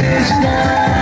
Krishna.